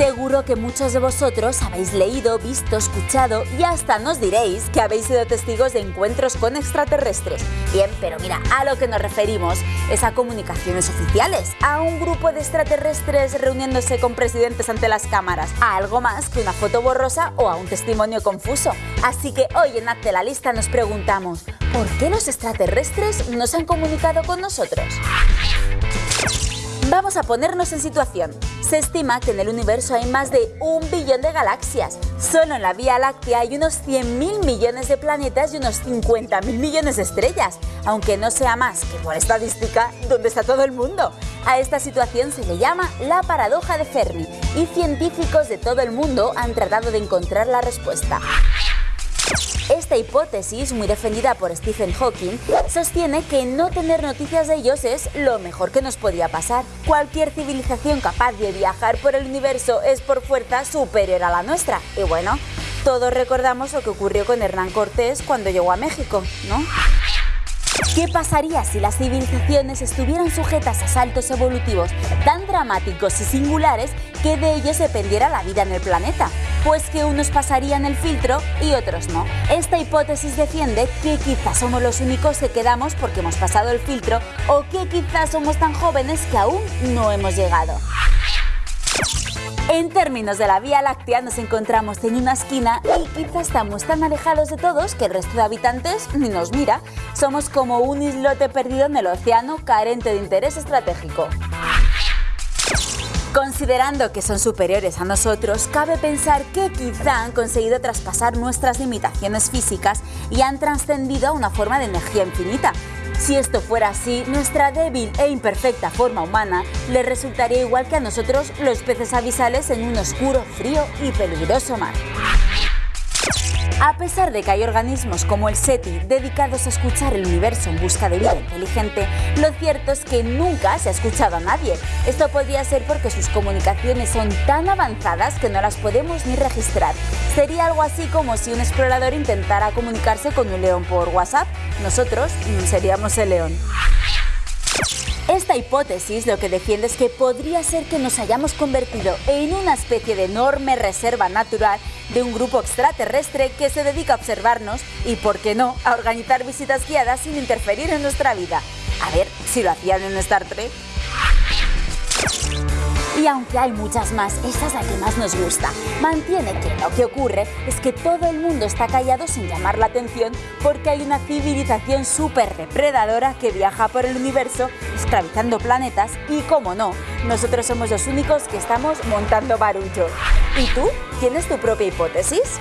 Seguro que muchos de vosotros habéis leído, visto, escuchado y hasta nos diréis que habéis sido testigos de encuentros con extraterrestres. Bien, pero mira, a lo que nos referimos es a comunicaciones oficiales, a un grupo de extraterrestres reuniéndose con presidentes ante las cámaras, a algo más que una foto borrosa o a un testimonio confuso. Así que hoy en Hazte la Lista nos preguntamos, ¿por qué los extraterrestres no se han comunicado con nosotros? Vamos a ponernos en situación. Se estima que en el universo hay más de un billón de galaxias. Solo en la Vía Láctea hay unos 100.000 millones de planetas y unos 50.000 millones de estrellas, aunque no sea más que por estadística donde está todo el mundo. A esta situación se le llama la paradoja de Fermi y científicos de todo el mundo han tratado de encontrar la respuesta. Esta hipótesis, muy defendida por Stephen Hawking, sostiene que no tener noticias de ellos es lo mejor que nos podía pasar. Cualquier civilización capaz de viajar por el universo es por fuerza superior a la nuestra. Y bueno, todos recordamos lo que ocurrió con Hernán Cortés cuando llegó a México, ¿no? ¿Qué pasaría si las civilizaciones estuvieran sujetas a saltos evolutivos tan dramáticos y singulares que de ellos dependiera la vida en el planeta? Pues que unos pasarían el filtro y otros no. Esta hipótesis defiende que quizás somos los únicos que quedamos porque hemos pasado el filtro o que quizás somos tan jóvenes que aún no hemos llegado. En términos de la Vía Láctea nos encontramos en una esquina y quizás estamos tan alejados de todos que el resto de habitantes ni nos mira. Somos como un islote perdido en el océano carente de interés estratégico. Considerando que son superiores a nosotros, cabe pensar que quizá han conseguido traspasar nuestras limitaciones físicas y han trascendido a una forma de energía infinita. Si esto fuera así, nuestra débil e imperfecta forma humana le resultaría igual que a nosotros los peces abisales en un oscuro, frío y peligroso mar. A pesar de que hay organismos como el SETI dedicados a escuchar el universo en busca de vida inteligente, lo cierto es que nunca se ha escuchado a nadie. Esto podría ser porque sus comunicaciones son tan avanzadas que no las podemos ni registrar. Sería algo así como si un explorador intentara comunicarse con un león por WhatsApp. Nosotros seríamos el león. Esta hipótesis lo que defiende es que podría ser que nos hayamos convertido en una especie de enorme reserva natural de un grupo extraterrestre que se dedica a observarnos y, por qué no, a organizar visitas guiadas sin interferir en nuestra vida. A ver si lo hacían en Star Trek. Y aunque hay muchas más, esta es la que más nos gusta. Mantiene que lo que ocurre es que todo el mundo está callado sin llamar la atención porque hay una civilización súper depredadora que viaja por el universo esclavizando planetas y, como no, nosotros somos los únicos que estamos montando barullo. ¿Y tú? ¿Tienes tu propia hipótesis?